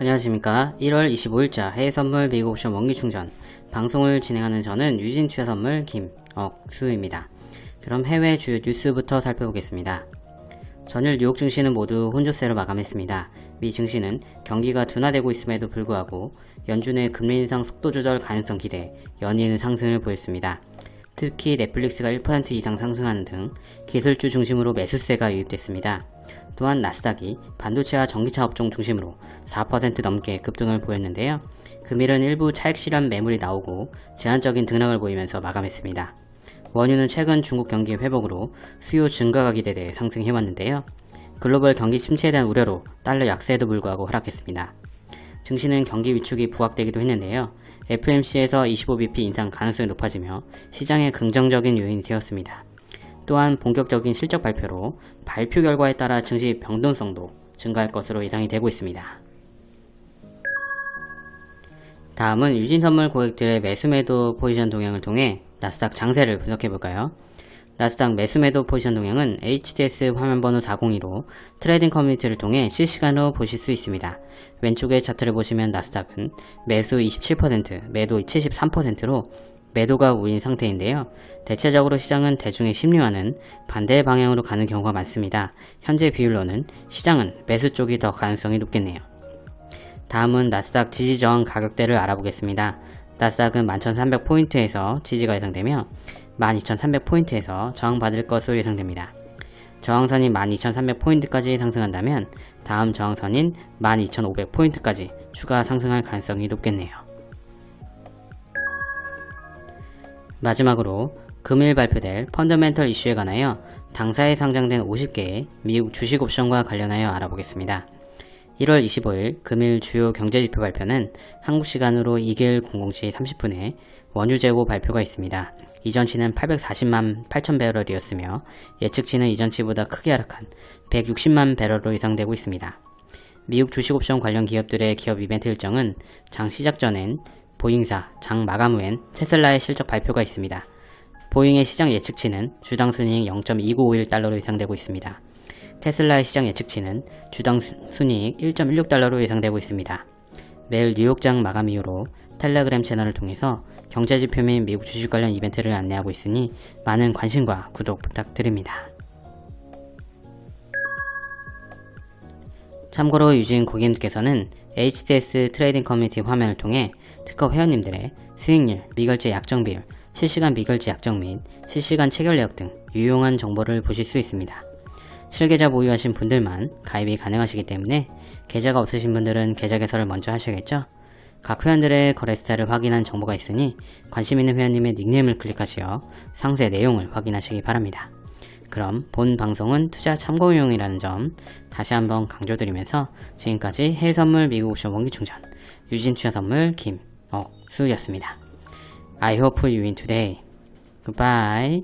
안녕하십니까. 1월 25일자 해외선물 미국옵션 원기충전. 방송을 진행하는 저는 유진투자선물 김억수입니다. 그럼 해외 주요 뉴스부터 살펴보겠습니다. 전일 뉴욕 증시는 모두 혼조세로 마감했습니다. 미 증시는 경기가 둔화되고 있음에도 불구하고 연준의 금리 인상 속도 조절 가능성 기대 연이은 상승을 보였습니다 특히 넷플릭스가 1% 이상 상승하는 등 기술주 중심으로 매수세가 유입됐습니다. 또한 나스닥이 반도체와 전기차 업종 중심으로 4% 넘게 급등을 보였는데요. 금일은 일부 차익 실현 매물이 나오고 제한적인 등락을 보이면서 마감했습니다. 원유는 최근 중국 경기 회복으로 수요 증가가 기대돼 상승해왔는데요. 글로벌 경기 침체에 대한 우려로 달러 약세에도 불구하고 하락했습니다. 증시는 경기 위축이 부각되기도 했는데요. FMC에서 25bp 인상 가능성이 높아지며 시장에 긍정적인 요인이 되었습니다. 또한 본격적인 실적 발표로 발표 결과에 따라 증시 변동성도 증가할 것으로 예상이 되고 있습니다. 다음은 유진선물 고객들의 매수매도 포지션 동향을 통해 나스닥 장세를 분석해볼까요? 나스닥 매수매도 포지션 동향은 HTS 화면번호 402로 trading 커뮤니티를 통해 실시간으로 보실 수 있습니다. 왼쪽의 차트를 보시면 나스닥은 매수 27%, 매도 73%로 매도가 우인 상태인데요. 대체적으로 시장은 대중의 심리와는 반대 방향으로 가는 경우가 많습니다. 현재 비율로는 시장은 매수 쪽이 더 가능성이 높겠네요. 다음은 나스닥 지지저항 가격대를 알아보겠습니다. 나스닥은 11,300포인트에서 지지가 예상되며 12,300포인트에서 저항받을 것으로 예상됩니다. 저항선이 12,300포인트까지 상승한다면 다음 저항선인 12,500포인트까지 추가 상승할 가능성이 높겠네요. 마지막으로 금일 발표될 펀더멘털 이슈에 관하여 당사에 상장된 50개의 미국 주식 옵션과 관련하여 알아보겠습니다. 1월 25일 금일 주요 경제지표 발표는 한국 시간으로 2일 00시 30분에 원유 재고 발표가 있습니다. 이전치는 840만 8천 배럴이었으며 예측치는 이전치보다 크게 하락한 160만 배럴로 예상되고 있습니다. 미국 주식옵션 관련 기업들의 기업 이벤트 일정은 장 시작 전엔 보잉사, 장 마감 후엔 테슬라의 실적 발표가 있습니다. 보잉의 시장 예측치는 주당 순이익 0.2951달러로 예상되고 있습니다. 테슬라의 시장 예측치는 주당 순이익 1.16달러로 예상되고 있습니다. 매일 뉴욕장 마감 이후로 텔레그램 채널을 통해서 경제지표 및 미국 주식 관련 이벤트를 안내하고 있으니 많은 관심과 구독 부탁드립니다. 참고로 유진 고객님께서는 HTS trading 커뮤니티 화면을 통해 특허 회원님들의 수익률, 미결제 약정 비율, 실시간 미결제 약정 및 실시간 체결 내역 등 유용한 정보를 보실 수 있습니다. 실계좌 보유하신 분들만 가입이 가능하시기 때문에 계좌가 없으신 분들은 계좌 개설을 먼저 하셔야겠죠? 각 회원들의 거래 스타일을 확인한 정보가 있으니 관심 있는 회원님의 닉네임을 클릭하시어 상세 내용을 확인하시기 바랍니다. 그럼 본 방송은 투자 참고용이라는 점 다시 한번 강조드리면서 지금까지 해외선물 미국 옵션 원기충전 유진투자선물 김억수였습니다. I hope you win today. Goodbye.